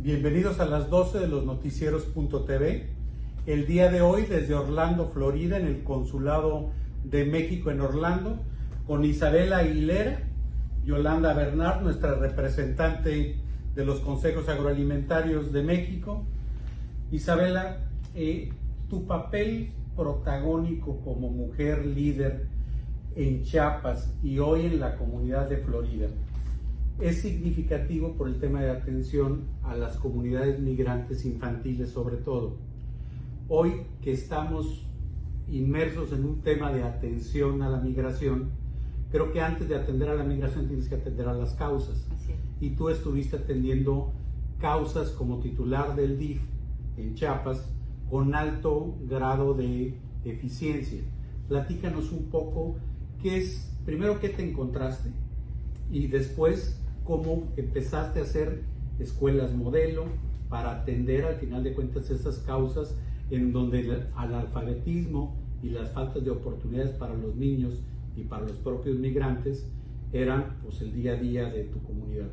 Bienvenidos a las 12 de los noticieros.tv. El día de hoy desde Orlando, Florida, en el Consulado de México en Orlando, con Isabela Aguilera, Yolanda Bernard, nuestra representante de los consejos agroalimentarios de México. Isabela, eh, tu papel protagónico como mujer líder en Chiapas y hoy en la comunidad de Florida es significativo por el tema de atención a las comunidades migrantes infantiles sobre todo. Hoy que estamos inmersos en un tema de atención a la migración, creo que antes de atender a la migración tienes que atender a las causas. Y tú estuviste atendiendo causas como titular del DIF en Chiapas con alto grado de eficiencia. Platícanos un poco qué es, primero qué te encontraste y después cómo empezaste a hacer escuelas modelo para atender al final de cuentas esas causas en donde el analfabetismo y las faltas de oportunidades para los niños y para los propios migrantes eran pues el día a día de tu comunidad.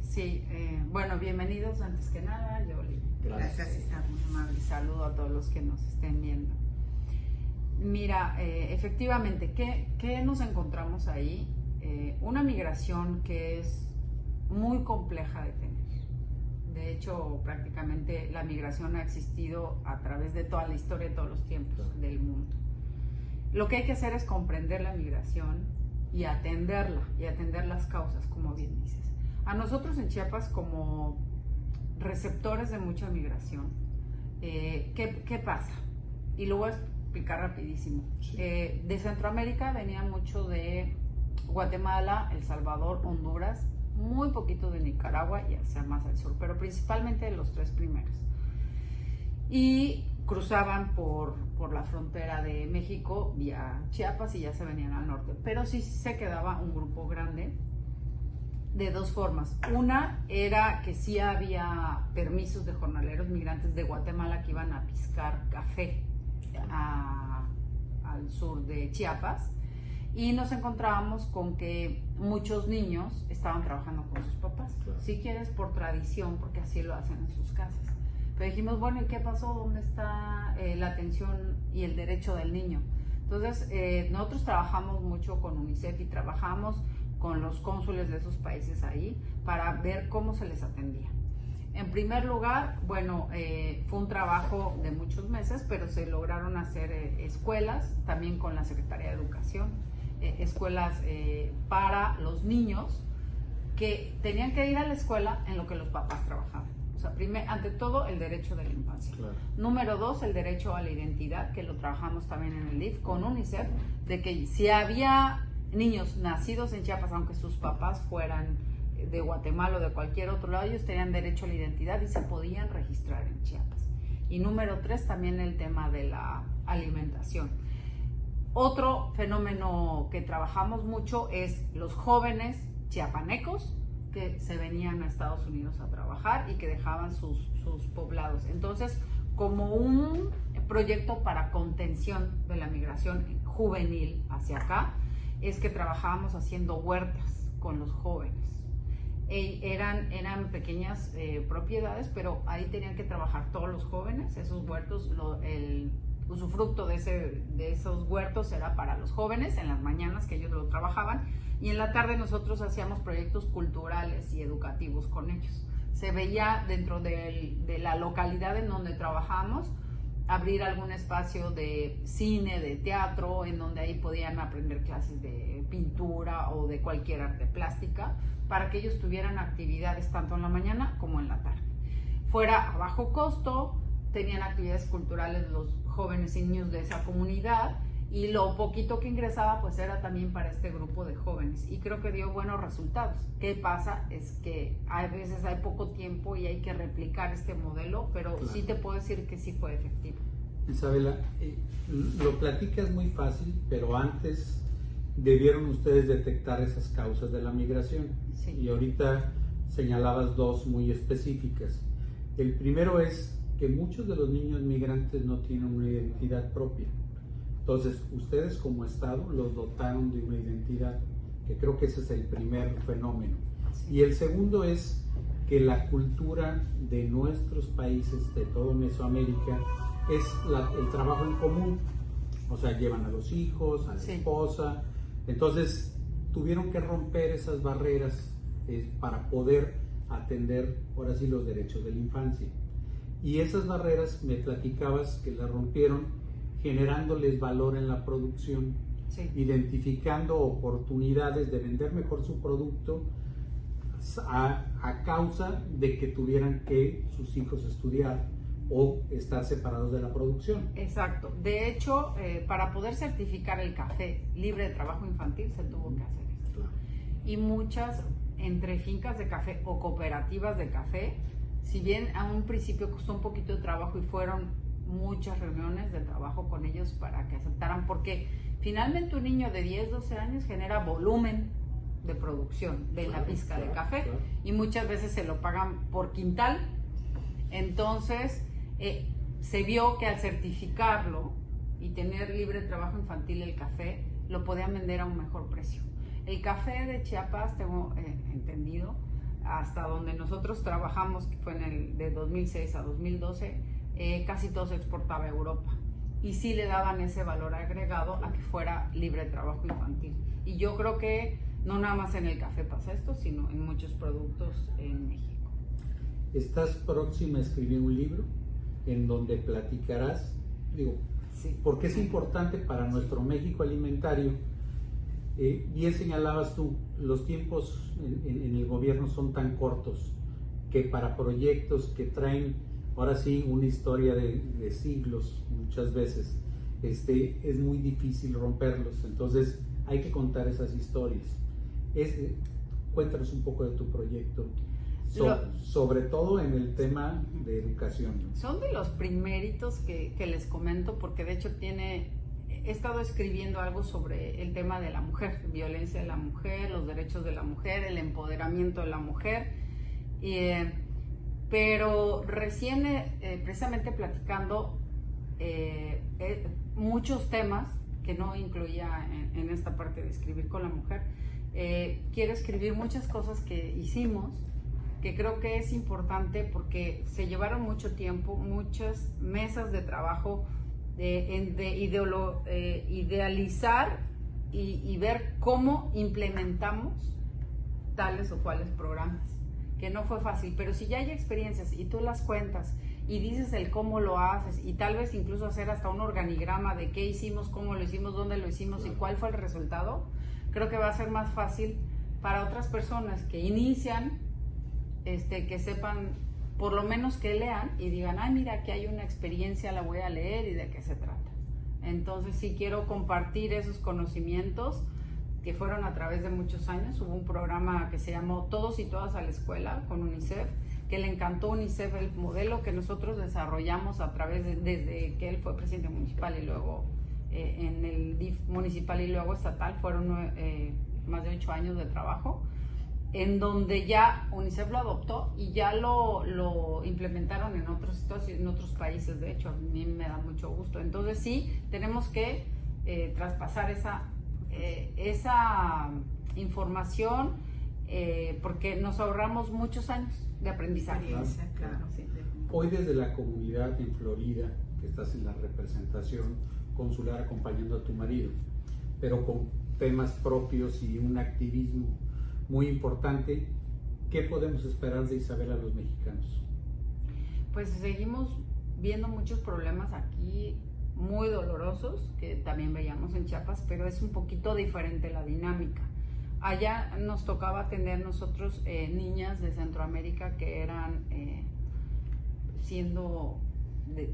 Sí, eh, bueno, bienvenidos antes que nada, Yoli. Gracias. Gracias, muy amable. Saludo a todos los que nos estén viendo. Mira, eh, efectivamente, ¿qué, ¿qué, nos encontramos ahí? Eh, una migración que es muy compleja de tener. De hecho, prácticamente la migración ha existido a través de toda la historia de todos los tiempos del mundo. Lo que hay que hacer es comprender la migración y atenderla, y atender las causas, como bien dices. A nosotros en Chiapas, como receptores de mucha migración, eh, ¿qué, pasa? Y lo voy a explicar rapidísimo. Eh, de Centroamérica venía mucho de Guatemala, El Salvador, Honduras, muy poquito de Nicaragua y hacia más al sur, pero principalmente los tres primeros. Y cruzaban por, por la frontera de México vía Chiapas y ya se venían al norte. Pero sí se quedaba un grupo grande de dos formas. Una era que sí había permisos de jornaleros migrantes de Guatemala que iban a piscar café al sur de Chiapas y nos encontrábamos con que muchos niños estaban trabajando con sus papás, si quieres por tradición, porque así lo hacen en sus casas. Pero dijimos, bueno, ¿y qué pasó? ¿Dónde está eh, la atención y el derecho del niño? Entonces, eh, nosotros trabajamos mucho con UNICEF y trabajamos con los cónsules de esos países ahí para ver cómo se les atendía. En primer lugar, bueno, eh, fue un trabajo de muchos meses, pero se lograron hacer escuelas también con la Secretaría de Educación eh, escuelas eh, para los niños que tenían que ir a la escuela en lo que los papás trabajaban. O sea, primer, ante todo, el derecho de la infancia. Número dos, el derecho a la identidad, que lo trabajamos también en el LIF con UNICEF, de que si había niños nacidos en Chiapas, aunque sus papás fueran de Guatemala o de cualquier otro lado, ellos tenían derecho a la identidad y se podían registrar en Chiapas. Y número tres, también el tema de la alimentación otro fenómeno que trabajamos mucho es los jóvenes chiapanecos que se venían a Estados Unidos a trabajar y que dejaban sus, poblados. Entonces, como un proyecto para contención de la migración juvenil hacia acá, es que trabajábamos haciendo huertas con los jóvenes. Eran, eran pequeñas eh, propiedades, pero ahí tenían que trabajar todos los jóvenes, esos huertos, el usufructo de, ese, de esos huertos era para los jóvenes en las mañanas que ellos lo trabajaban y en la tarde nosotros hacíamos proyectos culturales y educativos con ellos. Se veía dentro de, de la localidad en donde trabajamos abrir algún espacio de cine, de teatro, en donde ahí podían aprender clases de pintura o de cualquier arte plástica, para que ellos tuvieran actividades tanto en la mañana como en la tarde. Fuera a bajo costo, tenían actividades culturales los jóvenes y niños de esa comunidad y lo poquito que ingresaba pues era también para este grupo de jóvenes y creo que dio buenos resultados. ¿Qué pasa? Es que a veces hay poco tiempo y hay que replicar este modelo, pero sí te puedo decir que sí fue efectivo. Isabela, eh, lo platicas muy fácil, pero antes debieron ustedes detectar esas causas de la migración. Y ahorita señalabas dos muy específicas. El primero es que muchos de los niños migrantes no tienen una identidad propia. Entonces, ustedes como Estado los dotaron de una identidad, que creo que ese es el primer fenómeno. Y el segundo es que la cultura de nuestros países, de todo Mesoamérica, es el trabajo en común. O sea, llevan a los hijos, a la esposa. Entonces, tuvieron que romper esas barreras eh, para poder atender, ahora sí, los derechos de la infancia. Y esas barreras, me platicabas que las rompieron generándoles valor en la producción, identificando oportunidades de vender mejor su producto a, a, causa de que tuvieran que sus hijos estudiar o estar separados de la producción. Exacto. De hecho, eh, para poder certificar el café libre de trabajo infantil se tuvo que hacer esto. Y muchas, entre fincas de café o cooperativas de café, si bien a un principio costó un poquito de trabajo y fueron muchas reuniones de trabajo con ellos para que aceptaran, porque finalmente un niño de 10, 12 años genera volumen de producción de la pizca de café y muchas veces se lo pagan por quintal. Entonces, eh, se vio que al certificarlo y tener libre trabajo infantil el café, lo podían vender a un mejor precio. El café de Chiapas, tengo eh, entendido, hasta donde nosotros trabajamos, que fue en el de 2006 a 2012, eh, casi todo se exportaba a Europa. Y sí le daban ese valor agregado a que fuera libre de trabajo infantil. Y yo creo que no nada más en el café pasa esto, sino en muchos productos en México. ¿Estás próxima a escribir un libro en donde platicarás, digo, sí. porque es importante para nuestro México alimentario? Eh, bien señalabas tú, los tiempos en, el gobierno son tan cortos que para proyectos que traen, ahora sí, una historia de, de siglos muchas veces, este, es muy difícil romperlos. Entonces hay que contar esas historias. Es, cuéntanos un poco de tu proyecto, sobre todo en el tema de educación. Son de los primeritos que, que, les comento porque de hecho tiene, he estado escribiendo algo sobre el tema de la mujer, violencia de la mujer, los derechos de la mujer, el empoderamiento de la mujer. Eh, pero recién, eh, precisamente platicando eh, muchos temas que no incluía en, en, esta parte de escribir con la mujer, eh, quiero escribir muchas cosas que hicimos, que creo que es importante porque se llevaron mucho tiempo, muchas mesas de trabajo de, eh, idealizar y, y, ver cómo implementamos tales o cuales programas, que no fue fácil, pero si ya hay experiencias y tú las cuentas y dices el cómo lo haces y tal vez incluso hacer hasta un organigrama de qué hicimos, cómo lo hicimos, dónde lo hicimos y cuál fue el resultado, creo que va a ser más fácil para otras personas que inician, este, que sepan, por lo menos que lean y digan, ay, mira, aquí hay una experiencia, la voy a leer y de qué se trata. Entonces, sí quiero compartir esos conocimientos que fueron a través de muchos años. Hubo un programa que se llamó Todos y Todas a la Escuela con UNICEF, que le encantó UNICEF el modelo que nosotros desarrollamos a través de, desde que él fue presidente municipal y luego eh, en el DIF municipal y luego estatal fueron eh, más de ocho años de trabajo, en donde ya UNICEF lo adoptó y ya lo, lo implementaron en otros, en otros países, de hecho, a mí me da mucho gusto. Entonces sí, tenemos que eh, traspasar esa, esa información porque nos ahorramos muchos años de aprendizaje. Hoy desde la comunidad en Florida, que estás en la representación, consular acompañando a tu marido, pero con temas propios y un activismo muy importante. ¿Qué podemos esperar de Isabel a los mexicanos? Pues seguimos viendo muchos problemas aquí muy dolorosos que también veíamos en Chiapas, pero es un poquito diferente la dinámica. Allá nos tocaba atender nosotros eh, niñas de Centroamérica que eran eh, siendo de,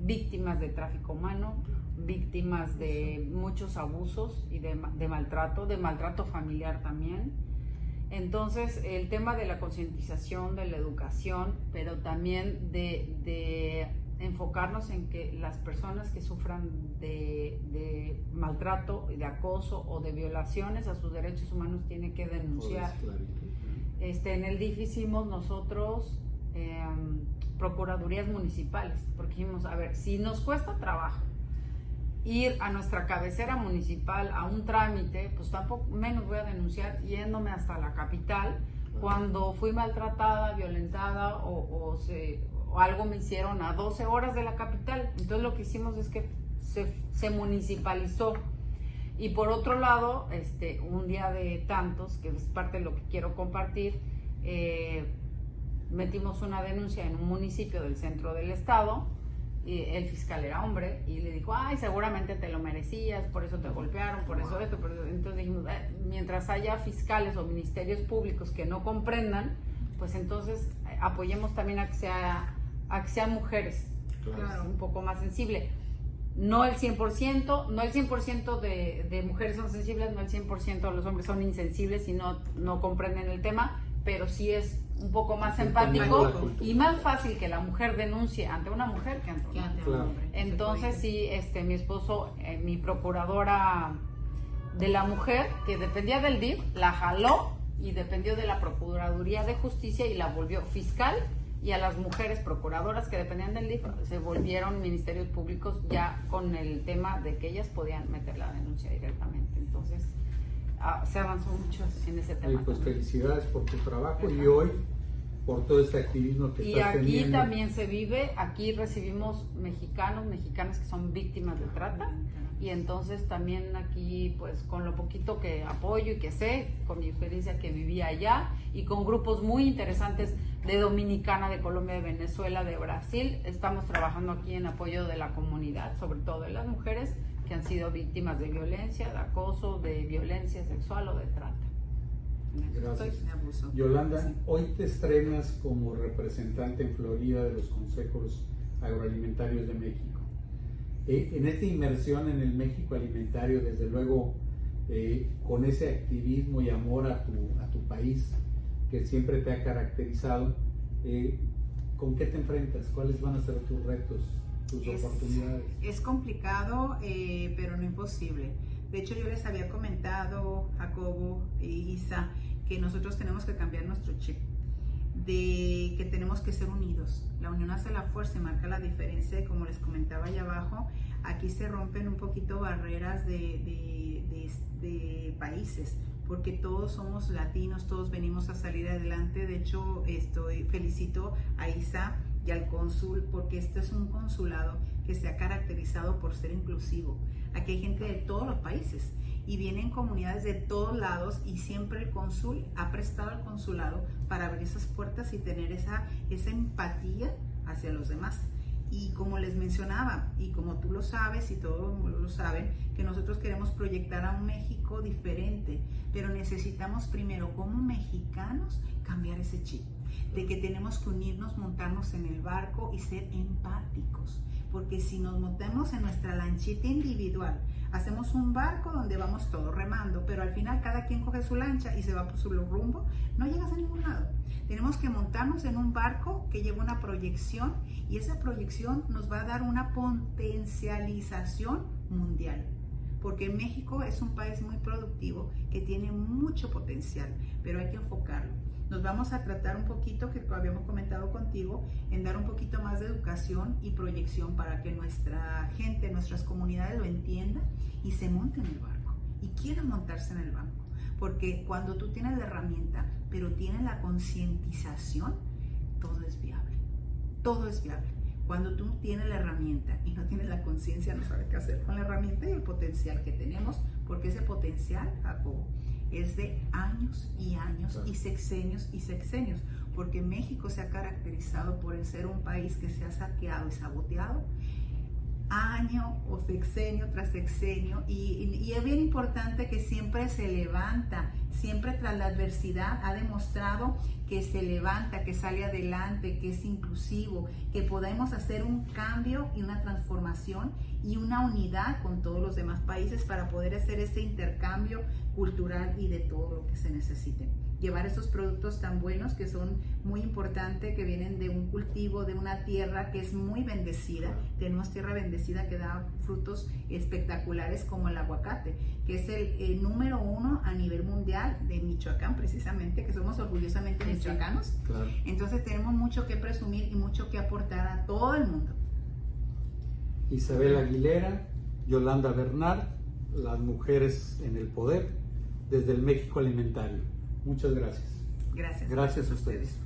víctimas de tráfico humano, víctimas de muchos abusos y de, maltrato, de maltrato familiar también. Entonces, el tema de la concientización, de la educación, pero también de, enfocarnos en que las personas que sufran de, de, maltrato, de acoso o de violaciones a sus derechos humanos tienen que denunciar. Este, en el DIF hicimos nosotros em, procuradurías municipales, porque dijimos, a ver, si nos cuesta trabajo ir a nuestra cabecera municipal a un trámite, pues tampoco menos voy a denunciar yéndome hasta la capital Cuando fui maltratada, violentada o, se, o algo me hicieron a 12 horas de la capital. Entonces lo que hicimos es que se, se municipalizó. Y por otro lado, este, un día de tantos, que es parte de lo que quiero compartir, eh, metimos una denuncia en un municipio del centro del estado y el fiscal era hombre y le dijo, ay, seguramente te lo merecías, por eso te golpearon, por eso esto, entonces dijimos, mientras haya fiscales o ministerios públicos que no comprendan, pues entonces eh, apoyemos también a que, sea, a que sean mujeres, claro. un poco más sensible. No el 100%, no el 100% de, de mujeres son sensibles, no el 100% de los hombres son insensibles y no, no comprenden el tema, pero sí es un poco más empático y más fácil que la mujer denuncie ante una mujer que ante, un hombre. Entonces sí, este, mi esposo, eh, mi procuradora de la mujer, que dependía del DIF, la jaló y dependió de la Procuraduría de Justicia y la volvió fiscal y a las mujeres procuradoras que dependían del DIF se volvieron ministerios públicos ya con el tema de que ellas podían meter la denuncia directamente. Entonces, Ah, se avanzó mucho en ese tema. pues felicidades por tu trabajo y hoy por todo este activismo que y aquí también se vive, aquí recibimos mexicanos, mexicanas que son víctimas de trata y entonces también aquí pues con lo poquito que apoyo y que sé, con mi experiencia que vivía allá y con grupos muy interesantes de Dominicana, de Colombia, de Venezuela, de Brasil, estamos trabajando aquí en apoyo de la comunidad, sobre todo de las mujeres que han sido víctimas de violencia, de acoso, de violencia sexual o de trata. Gracias. Yolanda, hoy te estrenas como representante en Florida de los consejos agroalimentarios de México. Eh, en esta inmersión en el México alimentario, desde luego, eh, con ese activismo y amor a tu, a tu país que siempre te ha caracterizado, eh, ¿con qué te enfrentas? ¿Cuáles van a ser tus retos es, oportunidades. Es complicado, eh, pero no imposible. De hecho, yo les había comentado, Jacobo y Isa, que nosotros tenemos que cambiar nuestro chip, de que tenemos que ser unidos. La unión hace la fuerza y marca la diferencia. Como les comentaba allá abajo, aquí se rompen un poquito barreras de, de, de países porque todos somos latinos, todos venimos a salir adelante. De hecho, estoy felicito a Isa y al cónsul, porque este es un consulado que se ha caracterizado por ser inclusivo. Aquí hay gente de todos los países y vienen comunidades de todos lados y siempre el cónsul ha prestado al consulado para abrir esas puertas y tener esa, esa empatía hacia los demás. Y como les mencionaba, y como tú lo sabes y todos lo saben, que nosotros queremos proyectar a un México diferente, pero necesitamos primero como mexicanos cambiar ese chip de que tenemos que unirnos, montarnos en el barco y ser empáticos. Porque si nos montamos en nuestra lanchita individual, hacemos un barco donde vamos todos remando, pero al final cada quien coge su lancha y se va por su rumbo, no llegas a ningún lado. Tenemos que montarnos en un barco que lleva una proyección y esa proyección nos va a dar una potencialización mundial. Porque México es un país muy productivo que tiene mucho potencial, pero hay que enfocarlo nos vamos a tratar un poquito, que habíamos comentado contigo, en dar un poquito más de educación y proyección para que nuestra gente, nuestras comunidades lo entiendan y se monten en el barco y quieran montarse en el banco. Porque cuando tú tienes la herramienta, pero tienes la concientización, todo es viable. Todo es viable. Cuando tú tienes la herramienta y no tienes la conciencia, no sabes qué hacer con la herramienta y el potencial que tenemos, porque ese potencial, Jacobo, es de años y años y sexenios y sexenios, porque México se ha caracterizado por ser un país que se ha saqueado y saboteado año o sexenio tras sexenio y, y, es bien importante que siempre se levanta, siempre tras la adversidad ha demostrado que se levanta, que sale adelante, que es inclusivo, que podemos hacer un cambio y una transformación y una unidad con todos los demás países para poder hacer este intercambio cultural y de todo lo que se necesite. Llevar estos productos tan buenos que son muy importantes, que vienen de un cultivo, de una tierra que es muy bendecida. Tenemos tierra bendecida que da frutos espectaculares como el aguacate, que es el, número uno a nivel mundial de Michoacán, precisamente, que somos orgullosamente michoacanos. Entonces tenemos mucho que presumir y mucho que aportar a todo el mundo. Isabel Aguilera, Yolanda Bernard, las mujeres en el poder, desde el México Alimentario. Muchas gracias. Gracias. Gracias a ustedes.